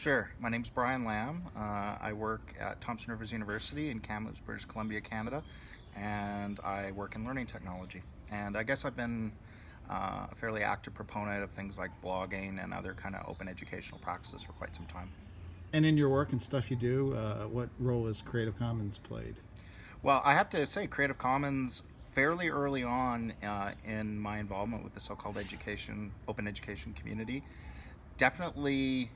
Sure. My name's Brian Lamb. Uh, I work at Thompson Rivers University in Kamloops, British Columbia, Canada, and I work in learning technology. And I guess I've been uh, a fairly active proponent of things like blogging and other kind of open educational practices for quite some time. And in your work and stuff you do, uh, what role has Creative Commons played? Well, I have to say, Creative Commons fairly early on uh, in my involvement with the so-called education, open education community, definitely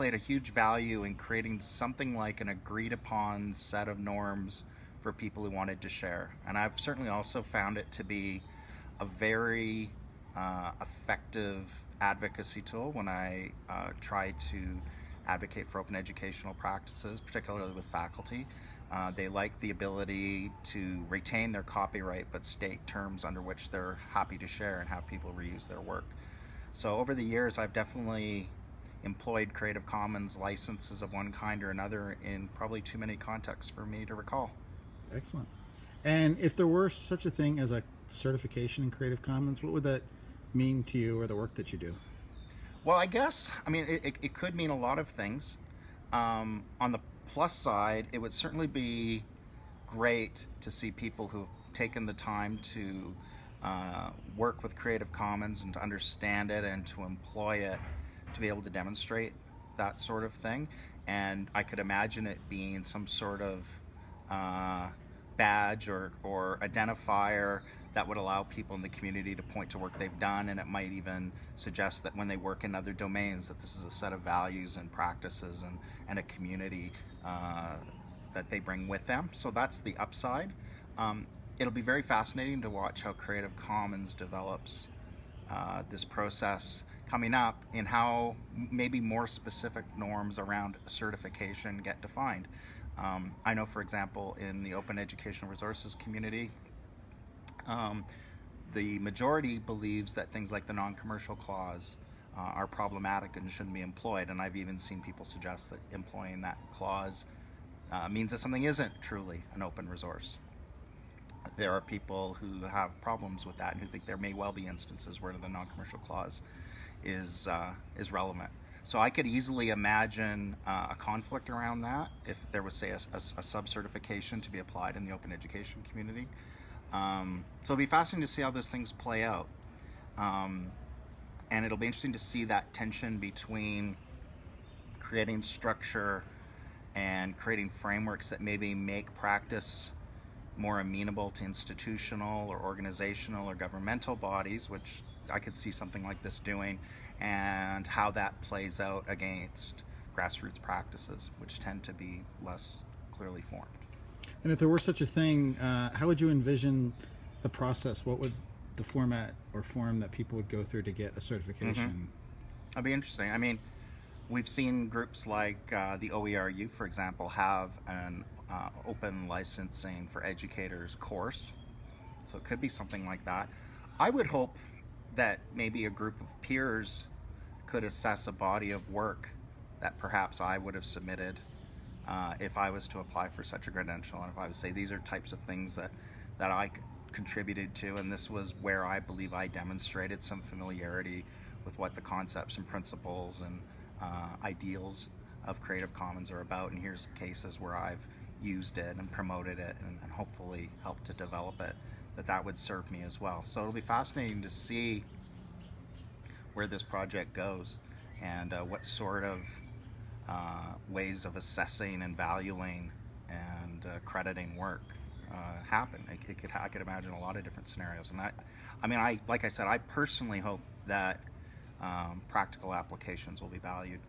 played a huge value in creating something like an agreed upon set of norms for people who wanted to share. And I've certainly also found it to be a very uh, effective advocacy tool when I uh, try to advocate for open educational practices, particularly with faculty. Uh, they like the ability to retain their copyright but state terms under which they're happy to share and have people reuse their work. So over the years I've definitely employed Creative Commons licenses of one kind or another in probably too many contexts for me to recall. Excellent. And if there were such a thing as a certification in Creative Commons, what would that mean to you or the work that you do? Well, I guess, I mean, it, it could mean a lot of things. Um, on the plus side, it would certainly be great to see people who've taken the time to uh, work with Creative Commons and to understand it and to employ it to be able to demonstrate that sort of thing. And I could imagine it being some sort of uh, badge or, or identifier that would allow people in the community to point to work they've done and it might even suggest that when they work in other domains that this is a set of values and practices and, and a community uh, that they bring with them. So that's the upside. Um, it'll be very fascinating to watch how Creative Commons develops uh, this process coming up in how maybe more specific norms around certification get defined. Um, I know, for example, in the open educational resources community, um, the majority believes that things like the non-commercial clause uh, are problematic and shouldn't be employed. And I've even seen people suggest that employing that clause uh, means that something isn't truly an open resource. There are people who have problems with that and who think there may well be instances where the non-commercial clause is, uh, is relevant. So I could easily imagine uh, a conflict around that if there was, say, a, a, a sub-certification to be applied in the open education community. Um, so it'll be fascinating to see how those things play out. Um, and it'll be interesting to see that tension between creating structure and creating frameworks that maybe make practice more amenable to institutional or organizational or governmental bodies, which I could see something like this doing, and how that plays out against grassroots practices, which tend to be less clearly formed. And if there were such a thing, uh, how would you envision the process? What would the format or form that people would go through to get a certification? Mm -hmm. That'd be interesting. I mean, we've seen groups like uh, the OERU, for example, have an uh, open licensing for educators course. So it could be something like that. I would hope that maybe a group of peers could assess a body of work that perhaps I would have submitted uh, if I was to apply for such a credential and if I would say these are types of things that, that I contributed to and this was where I believe I demonstrated some familiarity with what the concepts and principles and uh, ideals of Creative Commons are about and here's cases where I've used it and promoted it and, and hopefully helped to develop it that that would serve me as well. So it'll be fascinating to see where this project goes and uh, what sort of uh, ways of assessing and valuing and uh, crediting work uh, happen. It, it, could, I could imagine a lot of different scenarios. And I, I mean, I like I said, I personally hope that um, practical applications will be valued